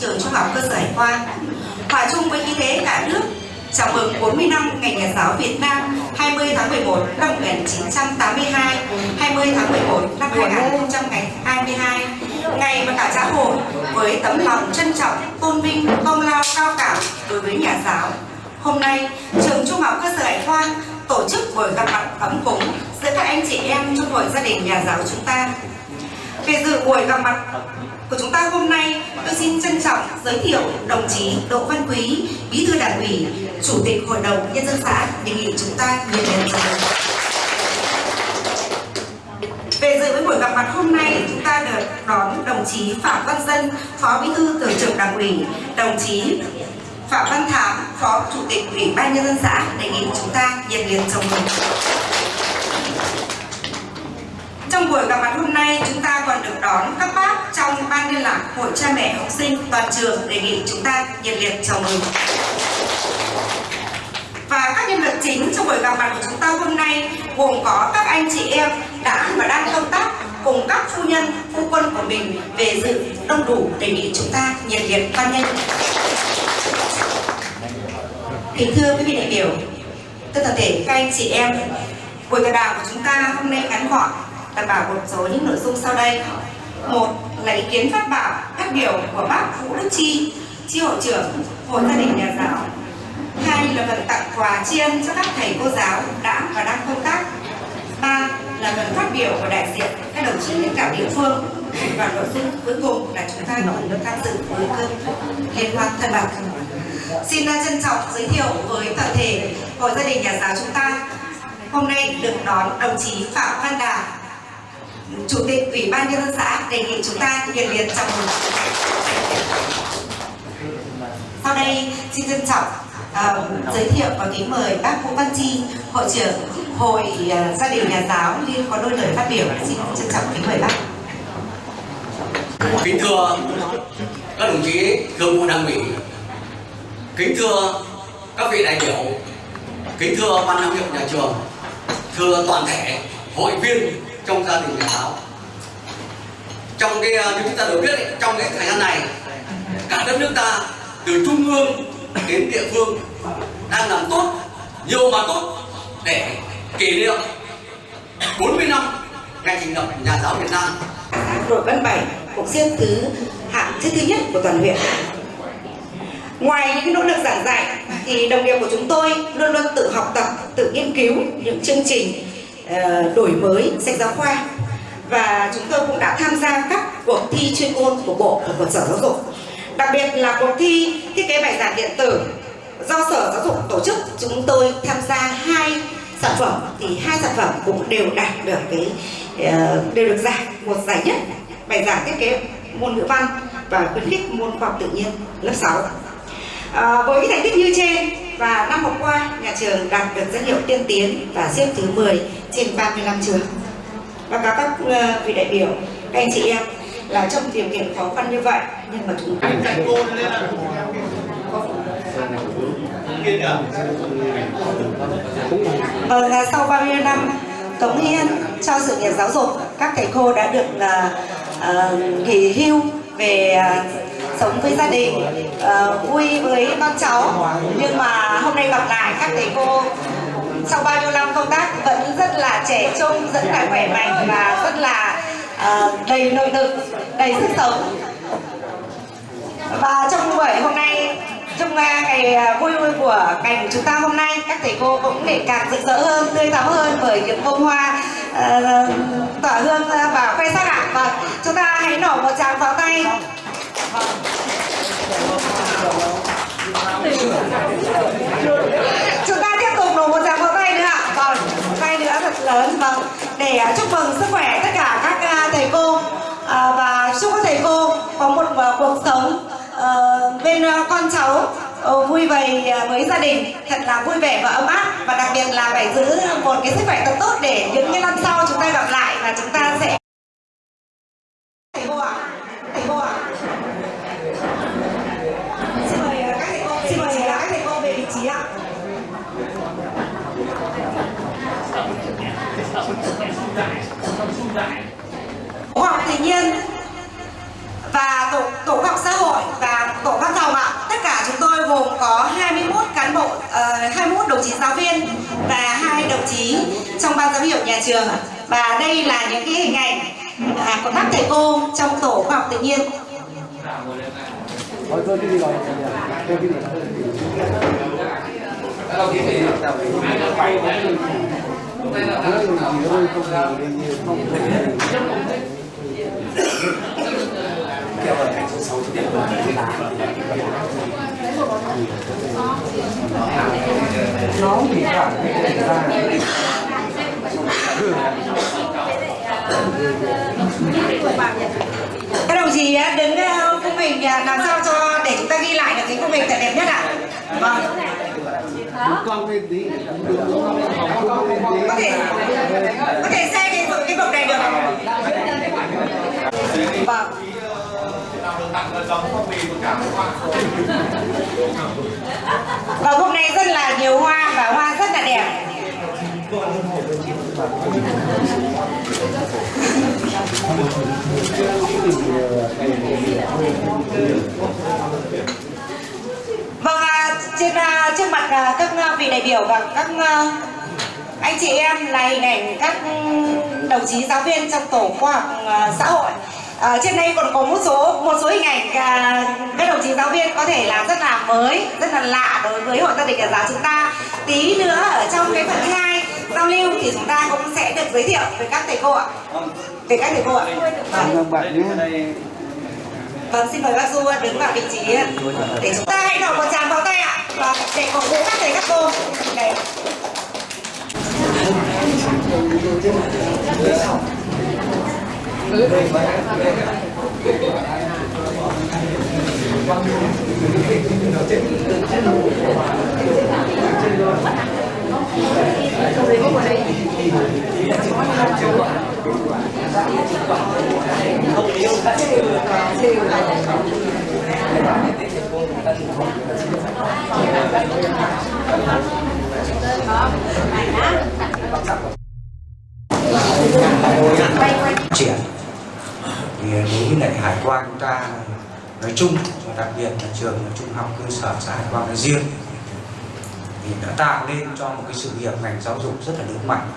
trường Trung học cơ sở Hải Quan. Hòa chung với khí thế cả nước chào mừng 40 năm Ngày Nhà giáo Việt Nam 20 tháng 11 năm 1982, 20 tháng 11 năm 2022, ngày mà cả xã hội với tấm lòng trân trọng, tôn vinh, công lao cao cả đối với nhà giáo. Hôm nay, trường Trung học cơ sở Hải Quan tổ chức buổi gặp mặt ấm cúng giữa các anh chị em trong hội gia đình nhà giáo chúng ta. Về dự buổi gặp mặt của chúng ta hôm nay, tôi xin trân trọng giới thiệu đồng chí Đỗ Văn Quý, Bí thư Đảng ủy, Chủ tịch Hội đồng Nhân dân xã đề nghị chúng ta nhiệt liệt chào mừng. Về dự với buổi gặp mặt hôm nay, chúng ta được đón đồng chí Phạm Văn Dân, Phó Bí thư Thường trực Đảng ủy, đồng chí Phạm Văn Thám, Phó Chủ tịch Ủy ban Nhân dân xã đề nghị chúng ta nhiệt liệt chào mừng. Trong buổi gặp mặt hôm nay, chúng ta còn được đón các bác trong ban liên lạc Hội cha mẹ học sinh toàn trường đề nghị chúng ta nhiệt liệt chào mừng. Và các nhân vật chính trong buổi gặp mặt của chúng ta hôm nay gồm có các anh chị em đã và đang công tác cùng các phu nhân, phu quân của mình về dự đông đủ đề nghị chúng ta nhiệt liệt hoan nghênh. Kính thưa quý vị đại biểu, thưa cả thể các anh chị em, buổi tọa đàm của chúng ta hôm nay ngắn gọn đảm bảo một số những nội dung sau đây. Một là ý kiến phát bảo phát biểu của bác Vũ Đức Chi, chi hội trưởng Hội gia đình nhà giáo. Hai là phần tặng quà tri ân cho các thầy cô giáo đã và đang công tác. Ba là phần phát biểu của đại diện các đồng chí lãnh đạo địa phương và nội dung cuối cùng là chúng ta còn được tham dự với cơm liên hoan thân bạc. Xin trân trọng giới thiệu với toàn thể hội gia đình nhà giáo chúng ta hôm nay được đón đồng chí Phạm Văn Đà, Chủ tịch Ủy ban Nhân dân xã đề nghị chúng ta nhiệt liệt chào mừng. Sau đây xin trân trọng uh, giới thiệu và kính mời bác Vũ Văn Chi, Hội trưởng Hội uh, Gia đình Nhà giáo liên có đôi lời phát biểu. Xin trân trọng kính mời bác. Kính thưa các đồng chí thường vụ đảng ủy, kính thưa các vị đại biểu, kính thưa ban giám hiệu nhà trường, thưa toàn thể hội viên trong gia đình nhà giáo. Trong cái ờ, như chúng ta đều biết ấy, trong cái thời gian này cả đất nước ta từ trung ương đến địa phương đang làm tốt nhiều mà tốt để kỷ niệm 40 năm ngày thành lập nhà giáo Việt Nam. Đội Văn Bảy cũng riêng thứ hạng thứ thứ nhất của toàn huyện. Ngoài những nỗ lực giảng dạy thì đồng nghiệp của chúng tôi luôn luôn tự học tập, tự nghiên cứu những chương trình Ờ, đổi mới sách giáo khoa. Và chúng tôi cũng đã tham gia các cuộc thi chuyên môn của Bộ và của Sở Giáo dục. Đặc biệt là cuộc thi thiết kế bài giảng điện tử do Sở Giáo dục tổ chức. Chúng tôi tham gia hai sản phẩm thì hai sản phẩm cũng đều đạt được cái ờ, đều được giải một giải nhất bài giảng thiết kế môn ngữ văn và khuyến khích môn khoa học tự nhiên lớp 6 À, ờ, với thành tích như trên và năm học qua nhà trường đạt được danh hiệu tiên tiến và xếp thứ 10 trên 35 trường. Và các các vị đại biểu, các anh chị em là trong điều kiện khó khăn như vậy nhưng mà chúng ta Vâng, sau bao nhiêu năm cống hiến cho sự nghiệp giáo dục, các thầy cô đã được uh, uh, nghỉ hưu về uh, sống với gia đình uh, vui với con cháu. Nhưng mà hôm nay gặp lại các thầy cô. Sau bao nhiêu năm công tác vẫn rất là trẻ trung rất là khỏe mạnh và rất là uh, đầy nội lực đầy sức sống. Và trong buổi hôm nay trong ờ, ngày vui vui của ngành chúng ta hôm nay các thầy cô cũng để càng rực rỡ hơn tươi tắn hơn bởi những bông hoa uh, tỏa hương và khoe sắc ạ. Và chúng ta hãy nổ một tràng pháo tay chúng ta tiếp tục nổ một tràng pháo tay nữa ạ còn tay nữa thật lớn Vâng, vâng để à, chúc mừng sức khỏe tất cả các à, thầy cô. À, và chúc các thầy cô có một cuộc sống ờ, bên con cháu ờ, vui vầy với gia đình. Thật là vui vẻ và ấm áp. Và đặc biệt là phải giữ một cái sức khỏe thật tốt để những cái năm sau chúng ta gặp lại và chúng ta sẽ khoa học tự nhiên và tổ, tổ khoa học xã hội và tổ văn phòng ạ. Tất cả chúng tôi gồm có 21 cán bộ, ờ, hai uh, 21 đồng chí giáo viên và hai đồng chí trong ban giám hiệu nhà trường. Và đây là những cái hình ảnh à, của các thầy cô trong tổ khoa học tự nhiên. Thôi thôi cái cái gì nó bị các đồng chí à, đứng à, ờ, mình à, làm sao cho để chúng ta ghi lại được cái khung mình thật đẹp nhất ạ? Vâng con lên tí có thể có thể xe cái cái bậc này được không? vâng và hôm nay rất là nhiều hoa và hoa rất là đẹp vâng à, trên à, trước mặt à, các à, vị đại biểu và các ờ, anh chị em là hình ảnh các đồng chí giáo viên trong tổ khoa học ờ, xã hội. À, trên đây còn có một số một số hình ảnh à, các đồng chí giáo viên có thể là rất là mới rất là lạ đối với hội gia đình nhà giáo chúng ta. Tí nữa ở trong cái phần thứ hai giao lưu thì chúng ta cũng sẽ được giới thiệu với các thầy cô ạ. Về các thầy cô ạ vâng. Xin mời bác Du đứng vào vị trí để chúng ta hãy nổ một tràng pháo tay ạ. Và để cổ vũ các thầy các cô. Đây triển thì à, đối với lại hải quan chúng ta nói chung, và đặc biệt là trường trung học cơ sở xã hải quan nói riêng thì đã tạo nên cho một cái sự nghiệp ngành giáo dục rất là lớn mạnh.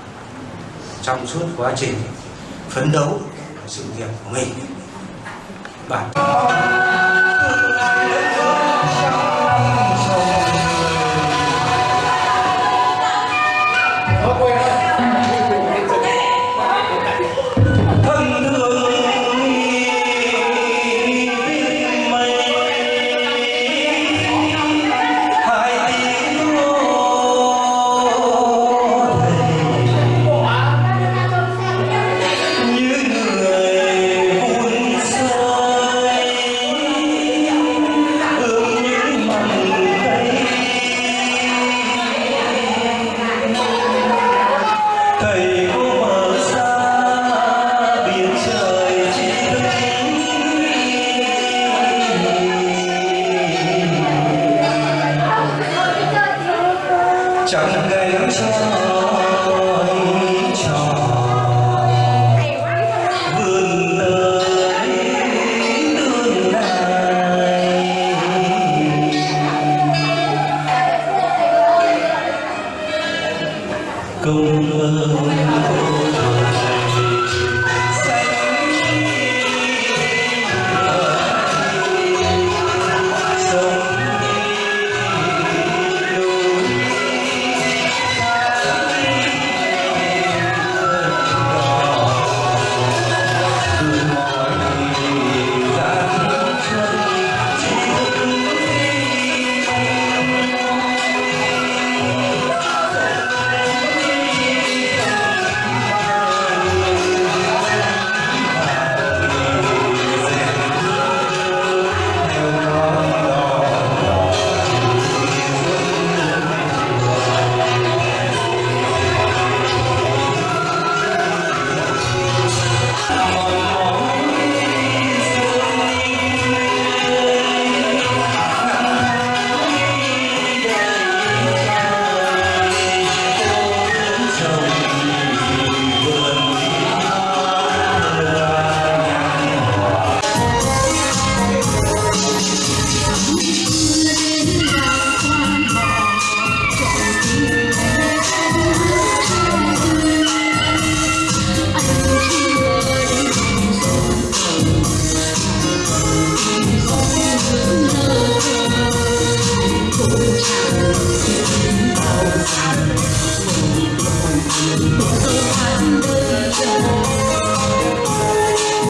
Trong suốt quá trình phấn đấu sự nghiệp của mình. Bản thân chẳng gánh cho tôi trò vươn nơi tương lai công ơn